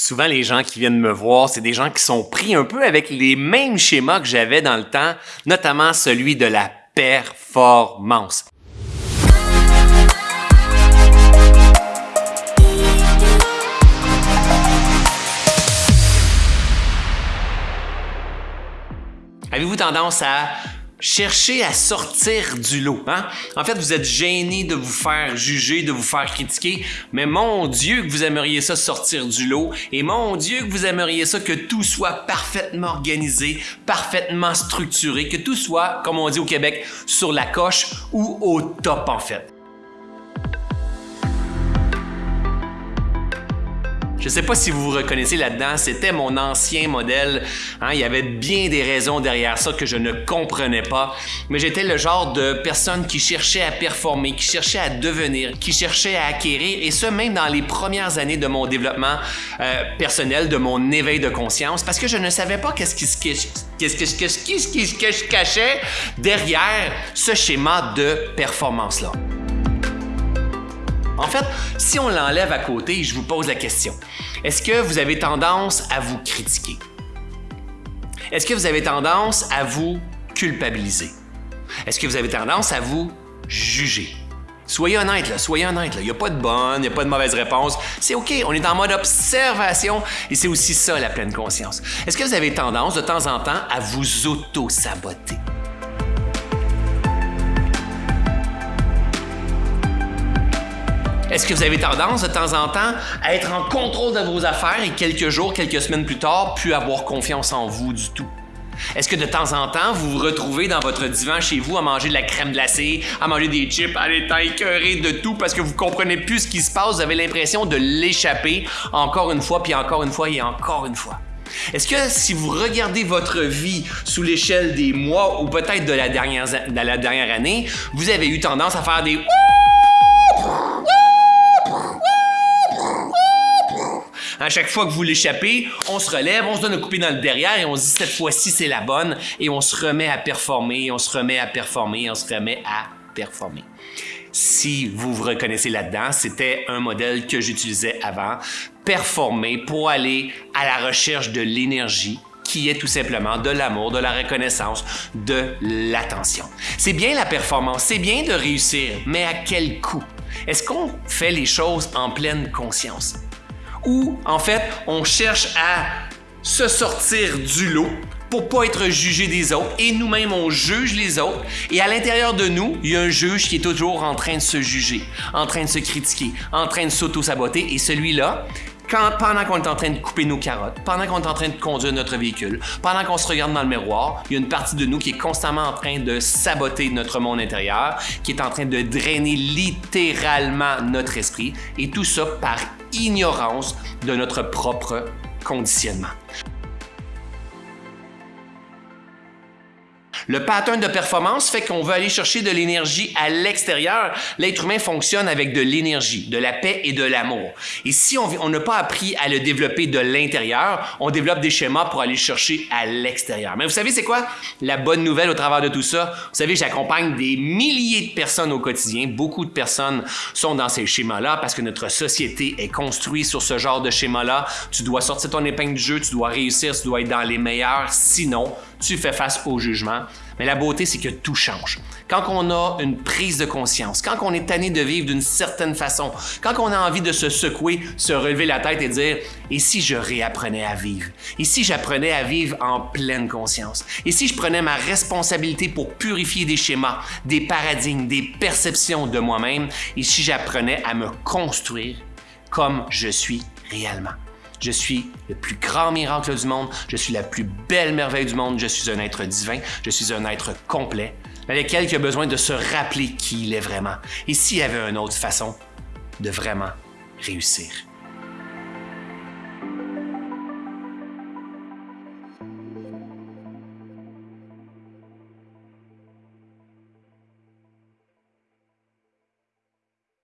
Souvent, les gens qui viennent me voir, c'est des gens qui sont pris un peu avec les mêmes schémas que j'avais dans le temps, notamment celui de la performance. Avez-vous tendance à cherchez à sortir du lot. Hein? En fait, vous êtes gêné de vous faire juger, de vous faire critiquer, mais mon Dieu que vous aimeriez ça sortir du lot et mon Dieu que vous aimeriez ça que tout soit parfaitement organisé, parfaitement structuré, que tout soit, comme on dit au Québec, sur la coche ou au top en fait. Je ne sais pas si vous vous reconnaissez là-dedans, c'était mon ancien modèle. Hein. Il y avait bien des raisons derrière ça que je ne comprenais pas, mais j'étais le genre de personne qui cherchait à performer, qui cherchait à devenir, qui cherchait à acquérir, et ce même dans les premières années de mon développement euh, personnel, de mon éveil de conscience, parce que je ne savais pas qu'est-ce qui se qu'est-ce qui se cachait derrière ce schéma de performance-là. En fait, si on l'enlève à côté, je vous pose la question. Est-ce que vous avez tendance à vous critiquer? Est-ce que vous avez tendance à vous culpabiliser? Est-ce que vous avez tendance à vous juger? Soyez honnête, là, soyez honnête. Il n'y a pas de bonne, il n'y a pas de mauvaise réponse. C'est OK, on est en mode observation et c'est aussi ça la pleine conscience. Est-ce que vous avez tendance de temps en temps à vous auto-saboter? Est-ce que vous avez tendance de temps en temps à être en contrôle de vos affaires et quelques jours, quelques semaines plus tard, plus avoir confiance en vous du tout? Est-ce que de temps en temps, vous vous retrouvez dans votre divan chez vous à manger de la crème glacée, à manger des chips, à être écœuré de tout parce que vous comprenez plus ce qui se passe, vous avez l'impression de l'échapper encore une fois, puis encore une fois et encore une fois? Est-ce que si vous regardez votre vie sous l'échelle des mois ou peut-être de de la dernière année, vous avez eu tendance à faire des À chaque fois que vous l'échappez, on se relève, on se donne un coupé dans le derrière et on se dit cette fois-ci c'est la bonne et on se remet à performer, on se remet à performer, on se remet à performer. Si vous vous reconnaissez là-dedans, c'était un modèle que j'utilisais avant, performer pour aller à la recherche de l'énergie qui est tout simplement de l'amour, de la reconnaissance, de l'attention. C'est bien la performance, c'est bien de réussir, mais à quel coût? Est-ce qu'on fait les choses en pleine conscience? Où, en fait, on cherche à se sortir du lot pour pas être jugé des autres. Et nous-mêmes on juge les autres. Et à l'intérieur de nous, il y a un juge qui est toujours en train de se juger, en train de se critiquer, en train de s'auto-saboter. Et celui-là, quand, pendant qu'on est en train de couper nos carottes, pendant qu'on est en train de conduire notre véhicule, pendant qu'on se regarde dans le miroir, il y a une partie de nous qui est constamment en train de saboter notre monde intérieur, qui est en train de drainer littéralement notre esprit et tout ça par ignorance de notre propre conditionnement. Le pattern de performance fait qu'on veut aller chercher de l'énergie à l'extérieur. L'être humain fonctionne avec de l'énergie, de la paix et de l'amour. Et si on n'a pas appris à le développer de l'intérieur, on développe des schémas pour aller chercher à l'extérieur. Mais vous savez, c'est quoi la bonne nouvelle au travers de tout ça? Vous savez, j'accompagne des milliers de personnes au quotidien. Beaucoup de personnes sont dans ces schémas-là parce que notre société est construite sur ce genre de schéma-là. Tu dois sortir ton épingle du jeu, tu dois réussir, tu dois être dans les meilleurs. Sinon, tu fais face au jugement. Mais la beauté, c'est que tout change. Quand on a une prise de conscience, quand on est tanné de vivre d'une certaine façon, quand on a envie de se secouer, se relever la tête et dire « Et si je réapprenais à vivre? Et si j'apprenais à vivre en pleine conscience? Et si je prenais ma responsabilité pour purifier des schémas, des paradigmes, des perceptions de moi-même? Et si j'apprenais à me construire comme je suis réellement? » Je suis le plus grand miracle du monde, je suis la plus belle merveille du monde, je suis un être divin, je suis un être complet, avec lequel il a besoin de se rappeler qui il est vraiment. Et s'il y avait une autre façon de vraiment réussir?